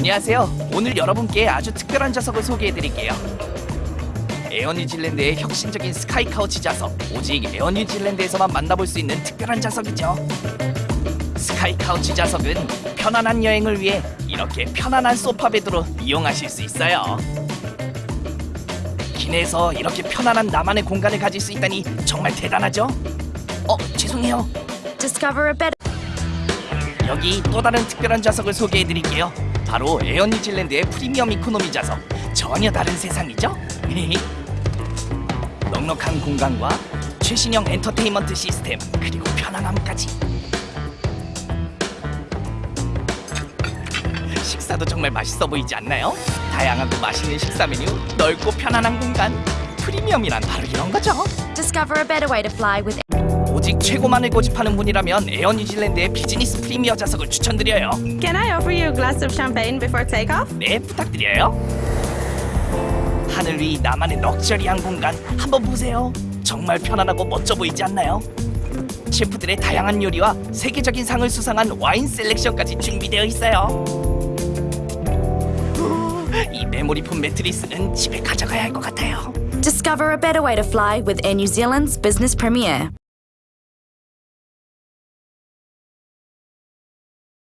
안녕하세요. 오늘 여러분께 아주 특별한 좌석을 소개해드릴게요. 에어 뉴질랜드의 혁신적인 Skycouch 좌석. 오직 에어 뉴질랜드에서만 만나볼 수 있는 특별한 좌석이죠. Skycouch 좌석은 편안한 여행을 위해 이렇게 편안한 소파 베드로 이용하실 수 있어요. 기내에서 이렇게 편안한 나만의 공간을 가질 수 있다니 정말 대단하죠? 어, 죄송해요. Discover a better 여기 또 다른 특별한 좌석을 소개해 드릴게요. 바로 에어 뉴질랜드의 프리미엄 이코노미 좌석. 전혀 다른 세상이죠? 넉넉한 공간과 최신형 엔터테인먼트 시스템 그리고 편안함까지. 식사도 정말 맛있어 보이지 않나요? 다양하고 맛있는 식사 메뉴, 넓고 편안한 공간. 프리미엄이란 바로 이런 거죠. discover a better way to fly with 오직 최고만을 고집하는 분이라면 에어 뉴질랜드의 Business Premier 좌석을 추천드려요. Can I offer you a glass of champagne before takeoff? 네, 부탁드려요. 하늘 위 나만의 럭셔리한 공간 한번 보세요. 정말 편안하고 멋져 보이지 않나요? 셰프들의 다양한 요리와 세계적인 상을 수상한 와인 selection까지 준비되어 있어요. 후, 이 메모리폼 매트리스는 집에 가져가야 할 것 같아요. Discover a better way to fly with Air New Zealand's Business Premier.